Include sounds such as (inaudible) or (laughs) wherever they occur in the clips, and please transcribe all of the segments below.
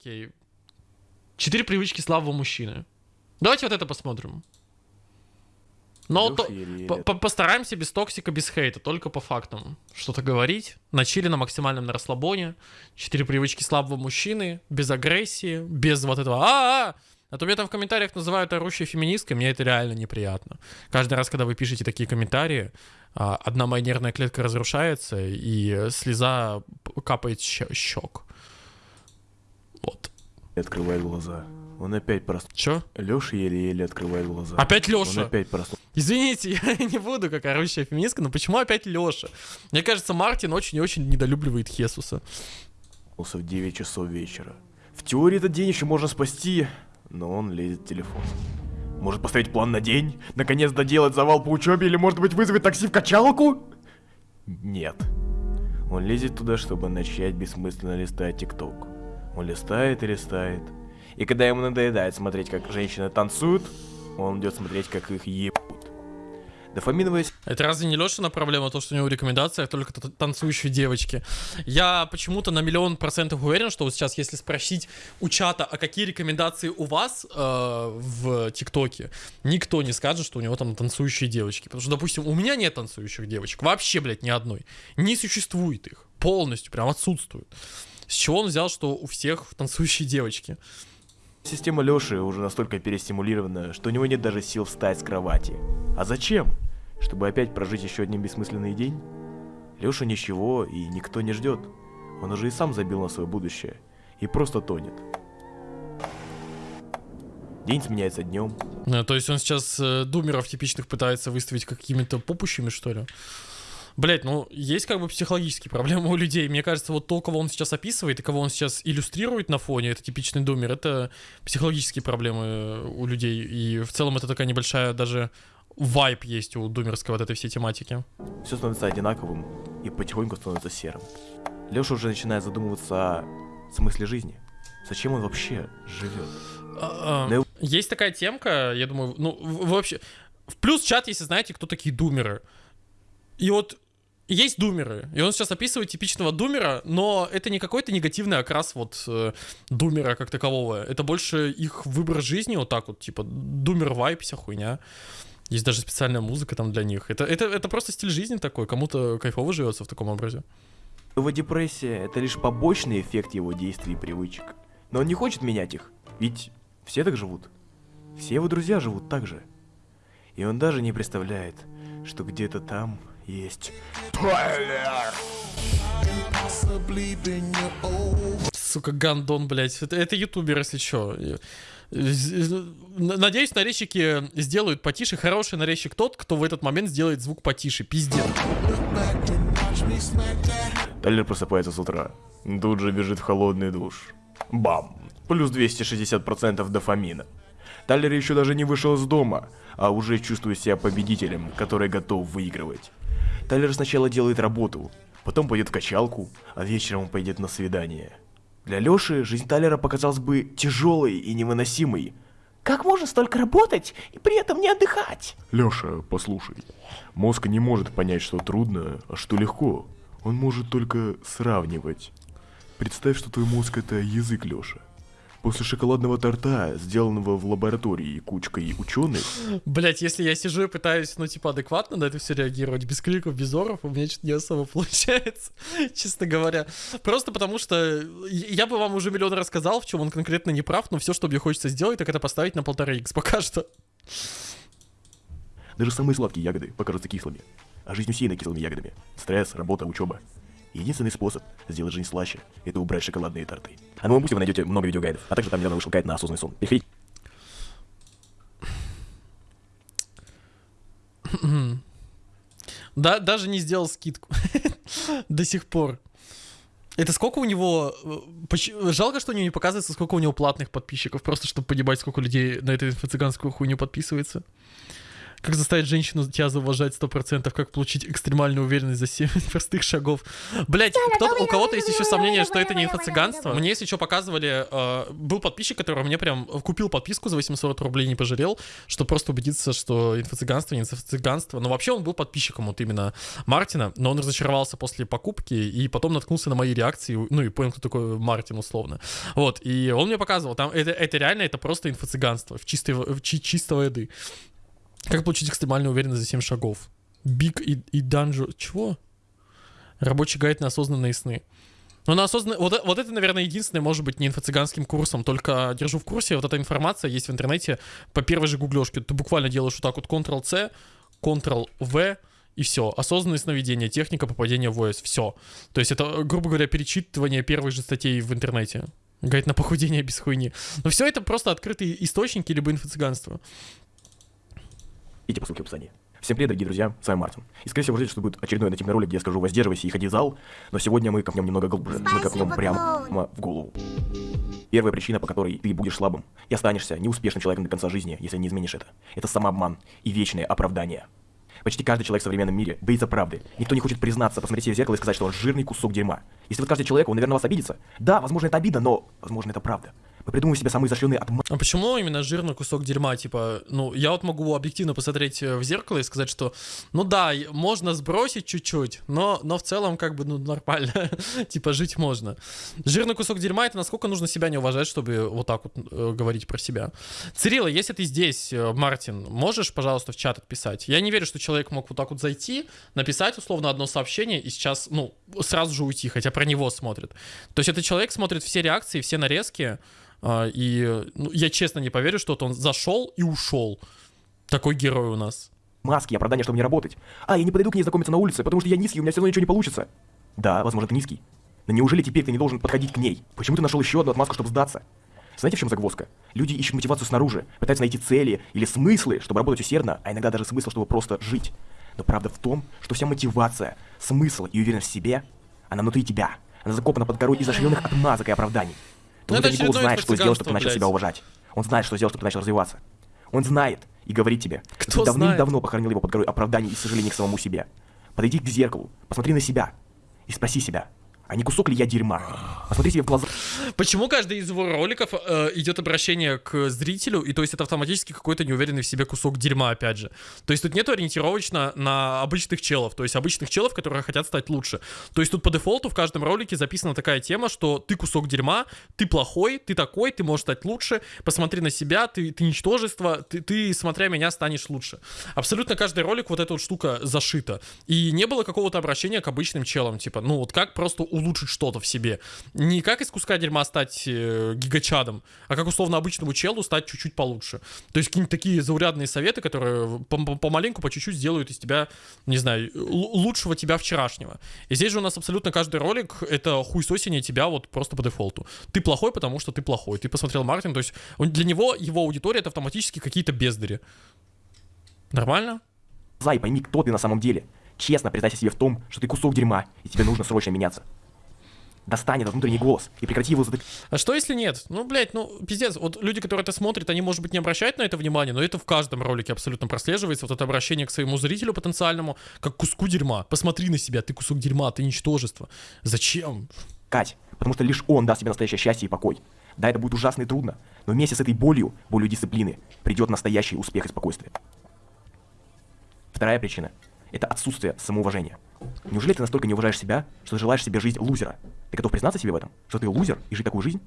окей. Четыре привычки слабого мужчины. Давайте вот это посмотрим. Но то- по- по- постараемся без токсика, без хейта, только по фактам. Что-то говорить. На чили, на максимальном на расслабоне. Четыре привычки слабого мужчины. Без агрессии. Без вот этого а, -а, -а! А то меня там в комментариях называют орущей феминисткой, мне это реально неприятно. Каждый раз, когда вы пишете такие комментарии, а, одна моя нервная клетка разрушается, и слеза капает щек. Вот. Открывает глаза. Он опять проснулся. Чё? Леша еле-еле открывает глаза. Опять Он Лёша? опять проснулся. Извините, (laughs) я не буду как орущая феминистка, но почему опять Лёша? Мне кажется, Мартин очень и очень недолюбливает Хесуса. в 9 часов вечера. В теории этот день еще можно спасти, но он лезет в телефон. Может поставить план на день? Наконец доделать завал по учебе или может быть вызовет такси в качалку? Нет. Он лезет туда, чтобы начать бессмысленно листать тикток. Он листает и листает. И когда ему надоедает смотреть, как женщины танцуют, он идет смотреть, как их ебут. Дофаминовая Это разве не Лешина проблема, то, что у него в рекомендациях только танцующие девочки? Я почему-то на миллион процентов уверен, что вот сейчас, если спросить у чата, а какие рекомендации у вас э, в ТикТоке, никто не скажет, что у него там танцующие девочки. Потому что, допустим, у меня нет танцующих девочек. Вообще, блядь, ни одной. Не существует их. Полностью, прям отсутствуют. С чего он взял, что у всех танцующие девочки? Система Лёши уже настолько перестимулирована, что у него нет даже сил встать с кровати. А зачем? Чтобы опять прожить еще один бессмысленный день? Лёша ничего и никто не ждет. Он уже и сам забил на свое будущее. И просто тонет. День сменяется днем. Э, То есть он сейчас э, думеров типичных пытается выставить какими-то попущими, что ли? Блять, ну есть как бы психологические проблемы у людей. Мне кажется, вот то, кого он сейчас описывает и кого он сейчас иллюстрирует на фоне, это типичный думер, это психологические проблемы э, у людей. И в целом это такая небольшая даже вайп есть у думерской вот этой всей тематики. Все становится одинаковым и потихоньку становится серым. Лёша уже начинает задумываться о смысле жизни. Зачем он вообще живет? А, а, Есть такая темка, я думаю, ну, вообще... В плюс чат, если знаете, кто такие думеры. И вот есть думеры, и он сейчас описывает типичного думера, но это не какой-то негативный окрас вот э, думера как такового. Это больше их выбор жизни, вот так вот, типа думер вайп, вся хуйня. Есть даже специальная музыка там для них. Это, это, это просто стиль жизни такой, кому-то кайфово живется в таком образе. Его депрессия — это лишь побочный эффект его действий и привычек. Но он не хочет менять их, ведь все так живут. Все его друзья живут так же. И он даже не представляет, что где-то там есть... Сука, гандон, блядь. Это, это ютубер, если чё. Надеюсь, нарезчики сделают потише. Хороший нарезчик тот, кто в этот момент сделает звук потише. Пиздец. Тайлер просыпается с утра. Тут же бежит в холодный душ. Бам! Плюс 260% дофамина. Тайлер еще даже не вышел из дома, а уже чувствует себя победителем, который готов выигрывать. Тайлер сначала делает работу, потом пойдет в качалку, а вечером он пойдет на свидание. Для Лёши жизнь Тайлера показалась бы тяжелой и невыносимой. Как можно столько работать и при этом не отдыхать? Лёша, послушай. Мозг не может понять, что трудно, а что легко. Он может только сравнивать. Представь, что твой мозг это язык, Лёша. После шоколадного торта, сделанного в лаборатории кучкой ученых, Блять, если я сижу и пытаюсь, ну, типа, адекватно на это все реагировать, без криков, без оров, у меня что-то не особо (laughs) получается, честно говоря. Просто потому что я бы вам уже миллион рассказал, в чем он конкретно не прав, но все, что мне хочется сделать, так это поставить на полтора икс пока (laughs) что. даже самые сладкие ягоды покажутся кислыми. А жизнь усеяна кислыми ягодами. Стресс, работа, учеба. Единственный способ сделать жизнь слаще – это убрать шоколадные торты. А на моем пути вы найдете много видеогайдов, а также там недавно вышел гайд на осознанный сон. Переходите (clears throat) Да, даже не сделал скидку. (laughs) До сих пор. Это сколько у него... э, Жалко, что у него не показывается, сколько у него платных подписчиков, просто чтобы понимать, сколько людей на эту инфо-цыганскую хуйню подписывается. Как заставить женщину тебя зауважать 100%? Как получить экстремальную уверенность за 7 (laughs) простых шагов? Блять, у кого-то есть еще сомнение, что это не инфо-цыганство? Мне, если что, показывали... Э, был подписчик, который мне прям купил подписку за 800 рублей, не пожалел, чтобы просто убедиться, что инфо-цыганство не инфо-цыганство. Но вообще он был подписчиком вот именно Мартина, но он разочаровался после покупки и потом наткнулся на мои реакции, ну и понял, кто такой Мартин условно. Вот, и он мне показывал, там это, это реально, это просто инфо-цыганство в чистой, в чи, чистого еды. Как получить экстремальную уверенность за 7 шагов? Биг и, и данжо... Чего? Рабочий гайд на осознанные сны. Ну, на осознанные... Вот, вот это, наверное, единственное, может быть, не инфо-цыганским курсом, только держу в курсе, вот эта информация есть в интернете по первой же гуглёшке. Ты буквально делаешь вот так вот Ctrl-C, Ctrl-V, и все. Осознанное сновидение, техника попадения в ОС, все. То есть это, грубо говоря, перечитывание первых же статей в интернете. Гайд на похудение (laughs) без хуйни. Но все это просто открытые источники либо инфо-цыганство. Идите по ссылке в описании. Всем привет, дорогие друзья, с вами Мартин. И скорее всего, вы что будет очередной нативный ролик, где я скажу воздерживайся и ходи в зал, но сегодня мы копнем немного глубже, мы копнем прямо в голову. Первая причина, по которой ты будешь слабым и останешься неуспешным человеком до конца жизни, если не изменишь это, это самообман и вечное оправдание. Почти каждый человек в современном мире боится правды. Никто не хочет признаться, посмотреть себе в зеркало и сказать, что он жирный кусок дерьма. Если вы скажете человеку, он, наверное, вас обидится. Да, возможно, это обида, но, возможно, это правда. Мы придумываем себе самые изощренные отмазки. А почему именно жирный кусок дерьма? Типа, ну, я вот могу объективно посмотреть э, в зеркало и сказать, что, ну да, можно сбросить чуть-чуть, но, но в целом, как бы, ну, нормально. (laughs) типа, жить можно. Жирный кусок дерьма — это насколько нужно себя не уважать, чтобы вот так вот э, говорить про себя. Цирилла, если ты здесь, э, Мартин, можешь, пожалуйста, в чат отписать? Я не верю, что человек мог вот так вот зайти, написать условно одно сообщение и сейчас, ну, сразу же уйти, хотя про него смотрит. То есть этот человек смотрит все реакции, все нарезки, и ну, я честно не поверю, что вот он зашел и ушел. Такой герой у нас. Маски, оправдание, чтобы не работать. А, я не подойду к ней знакомиться на улице, потому что я низкий, у меня все равно ничего не получится. Да, возможно, ты низкий. Но неужели теперь ты не должен подходить к ней? Почему ты нашел еще одну отмазку, чтобы сдаться? Знаете, в чем загвоздка? Люди ищут мотивацию снаружи, пытаются найти цели или смыслы, чтобы работать усердно, а иногда даже смысл, чтобы просто жить. Но правда в том, что вся мотивация, смысл и уверенность в себе, она внутри тебя. Она закопана под горой изощренных отмазок и оправданий. Ну, это очередное знает, что сделать, чтобы ты начал себя уважать. Он знает, что сделать, чтобы ты начал развиваться. Он знает и говорит тебе, Кто что ты давным-давно похоронил его под горой оправданий и сожалений к самому себе. Подойди к зеркалу, посмотри на себя и спроси себя, а не кусок ли я дерьма? Посмотри себе в глаза. Почему каждый из его роликов э, идет обращение к зрителю, и то есть это автоматически какой-то неуверенный в себе кусок дерьма, опять же. То есть тут нету ориентировочно на обычных челов, то есть обычных челов, которые хотят стать лучше. То есть тут по дефолту в каждом ролике записана такая тема, что ты кусок дерьма, ты плохой, ты такой, ты можешь стать лучше, посмотри на себя, ты, ты ничтожество, ты, ты, смотря меня, станешь лучше. Абсолютно каждый ролик вот эта вот штука зашита. И не было какого-то обращения к обычным челам, типа, ну вот как просто улучшить что-то в себе. Не как из куска дерьма стать э, гигачадом, а как условно обычному челу стать чуть-чуть получше. То есть какие-нибудь такие заурядные советы, которые по- по- помаленьку, по чуть-чуть сделают из тебя, не знаю, лучшего тебя вчерашнего. И здесь же у нас абсолютно каждый ролик — это хуесосение тебя вот просто по дефолту. Ты плохой, потому что ты плохой. Ты посмотрел Мартин, то есть он- для него его аудитория — это автоматически какие-то бездари. Нормально? и пойми, кто ты на самом деле. Честно признайся себе в том, что ты кусок дерьма, и тебе нужно срочно меняться. Достань этот внутренний голос и прекрати его затыкать. А что если нет? Ну, блядь, ну, пиздец. Вот люди, которые это смотрят, они, может быть, не обращают на это внимания, но это в каждом ролике абсолютно прослеживается. Вот это обращение к своему зрителю потенциальному, как куску дерьма. Посмотри на себя, ты кусок дерьма, ты ничтожество. Зачем? Кать, потому что лишь он даст тебе настоящее счастье и покой. Да, это будет ужасно и трудно, но вместе с этой болью, болью дисциплины, придет настоящий успех и спокойствие. Вторая причина – это отсутствие самоуважения. Неужели ты настолько не уважаешь себя, что желаешь себе жизнь лузера? Ты готов признаться себе в этом? Что ты лузер и жить такую жизнь?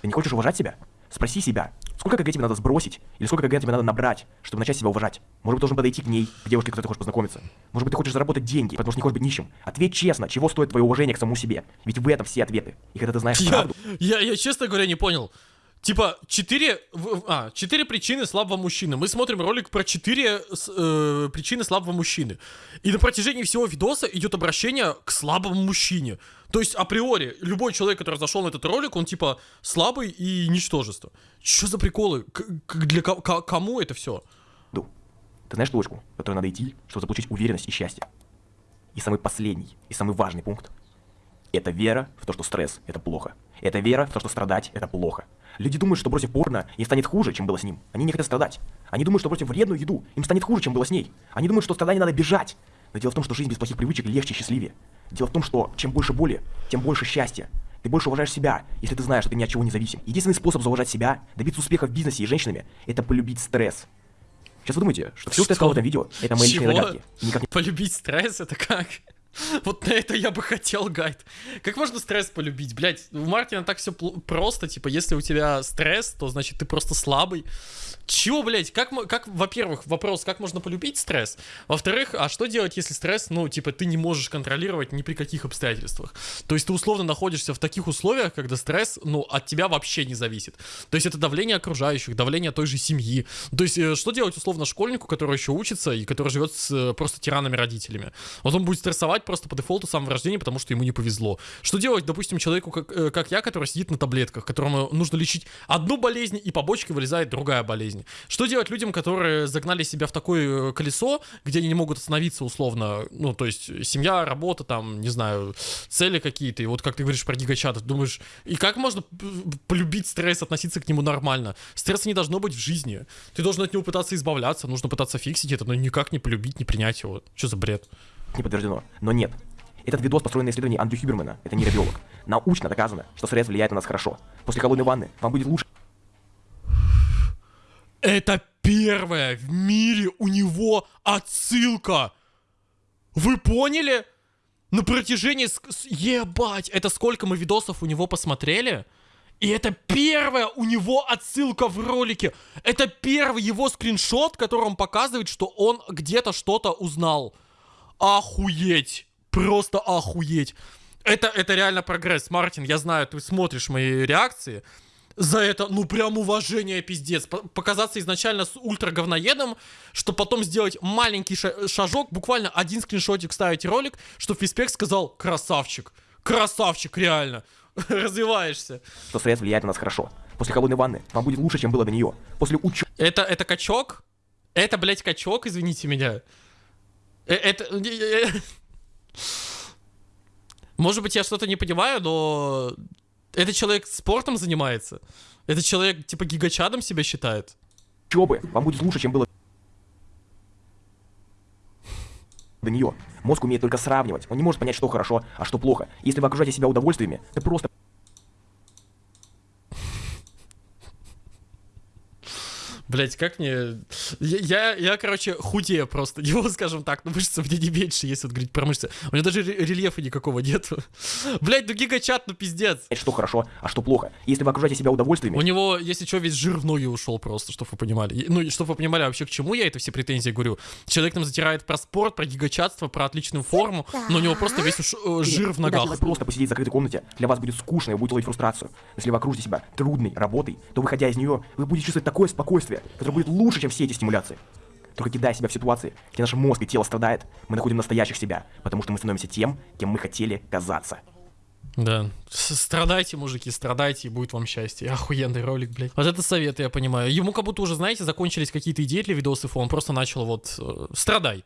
Ты не хочешь уважать себя? Спроси себя, сколько КГ тебе надо сбросить, или сколько КГ тебе надо набрать, чтобы начать себя уважать? Может быть, должен подойти к ней, к девушке, которой ты хочешь познакомиться? Может быть, ты хочешь заработать деньги, потому что не хочешь быть нищим? Ответь честно, чего стоит твое уважение к самому себе? Ведь в этом все ответы. И когда ты знаешь Я, правду, я, я, честно говоря, не понял. Типа, четыре, а, четыре причины слабого мужчины. Мы смотрим ролик про четыре э, причины слабого мужчины. И на протяжении всего видоса идет обращение к слабому мужчине. То есть, априори, любой человек, который зашел на этот ролик, он типа слабый и ничтожество. Что за приколы? К- для ко- ко- кому это все? Ду, ты знаешь точку, которую надо идти, чтобы заполучить уверенность и счастье? И самый последний, и самый важный пункт Это вера в то, что стресс – это плохо. Это вера в то, что страдать – это плохо. Люди думают, что бросив порно, им станет хуже, чем было с ним. Они не хотят страдать. Они думают, что бросив вредную еду, им станет хуже, чем было с ней. Они думают, что страдания надо бежать. Но дело в том, что жизнь без плохих привычек легче и счастливее. Дело в том, что чем больше боли, тем больше счастья. Ты больше уважаешь себя, если ты знаешь, что ты ни от чего не зависим. Единственный способ зауважать себя, добиться успеха в бизнесе и женщинами, это полюбить стресс. Сейчас вы думаете, что все, что я сказал в этом видео, это мои личные Чего? догадки. И никак Полюбить стресс, это как? (laughs) Вот на это я бы хотел гайд. Как можно стресс полюбить? Блять, у Мартина так все просто, типа, если у тебя стресс, то значит ты просто слабый. Чего, блять, как, как, во-первых, вопрос, как можно полюбить стресс? Во-вторых, а что делать, если стресс, ну, типа, ты не можешь контролировать ни при каких обстоятельствах? То есть ты условно находишься в таких условиях, когда стресс, ну, от тебя вообще не зависит. То есть это давление окружающих, давление той же семьи. То есть э, что делать условно школьнику, который еще учится и который живет с э, просто тиранами родителями? Вот он будет стрессовать просто по дефолту с самого рождения, потому что ему не повезло. Что делать, допустим, человеку, как, э, как я, который сидит на таблетках, которому нужно лечить одну болезнь, и по бочке вылезает другая болезнь? Что делать людям, которые загнали себя в такое э, колесо, где они не могут остановиться условно? Ну, то есть семья, работа, там, не знаю, цели какие-то. И вот как ты говоришь про гигачат, думаешь, и как можно полюбить стресс, относиться к нему нормально? Стресса не должно быть в жизни. Ты должен от него пытаться избавляться, нужно пытаться фиксить это, но никак не полюбить, не принять его. Что за бред? Не подтверждено. Но нет. Этот видос построен на исследовании Андрю Хюбермана, это нейробиолог. Научно доказано, что стресс влияет на нас хорошо. После холодной ванны вам будет лучше, Это первое в мире у него отсылка. Вы поняли? На протяжении... Ебать, это сколько мы видосов у него посмотрели? И это первая у него отсылка в ролике. Это первый его скриншот, который он показывает, что он где-то что-то узнал. Охуеть. Просто охуеть. Это, это реально прогресс. Мартин, я знаю, ты смотришь мои реакции. За это, ну прям уважение пиздец. По- Показаться изначально с ультра говноедом, что потом сделать маленький ша- шажок, буквально один скриншотик ставить ролик, что Фиспек сказал красавчик. Красавчик, реально. (laughs) Развиваешься. что стресс влияет на нас хорошо. После холодной ванны вам будет лучше, чем было до нее. После учебы Это, это качок? Это, блядь, качок, извините меня. Э, Это... Может быть, я что-то не понимаю, но... Этот человек спортом занимается? Этот человек, типа, гигачадом себя считает? вам будет лучше, чем было до нее. Мозг умеет только сравнивать. Он не может понять, что хорошо, а что плохо. Если вы окружаете себя удовольствиями, ты просто Блять, как мне... Я, я, я, короче, худею просто. (laughs) Его, скажем так, но мышцы мне не меньше, если вот говорить про мышцы. У меня даже ре- рельефа никакого нету. (laughs) Блять, ну гигачат, ну пиздец. что хорошо, а что плохо. Если вы окружаете себя удовольствиями, У него, если что, весь жир в ноги ушел просто, чтобы вы понимали. Ну, и чтобы вы понимали вообще, к чему я это все претензии говорю. Человек нам затирает про спорт, про гигачатство, про отличную форму, но у него просто весь уш- э, жир в ногах. делать просто посидеть в закрытой комнате, для вас будет скучно и вы будете ловить фрустрацию. Если вы окружите себя трудной работой, то выходя из нее, вы будете чувствовать такое спокойствие, которое будет лучше, чем все эти стимуляции. Только кидая себя в ситуации, где наш мозг и тело страдает, мы находим настоящих себя, потому что мы становимся тем, кем мы хотели казаться. Да. Страдайте, мужики, страдайте, и будет вам счастье. Охуенный ролик, блядь. Вот это совет, я понимаю. Ему как будто уже, знаете, закончились какие-то идеи для видосов, и он просто начал вот э, страдай.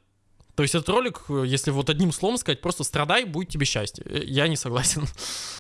То есть этот ролик, э, если вот одним словом сказать, просто страдай, будет тебе счастье. Э, Я не согласен. (laughs)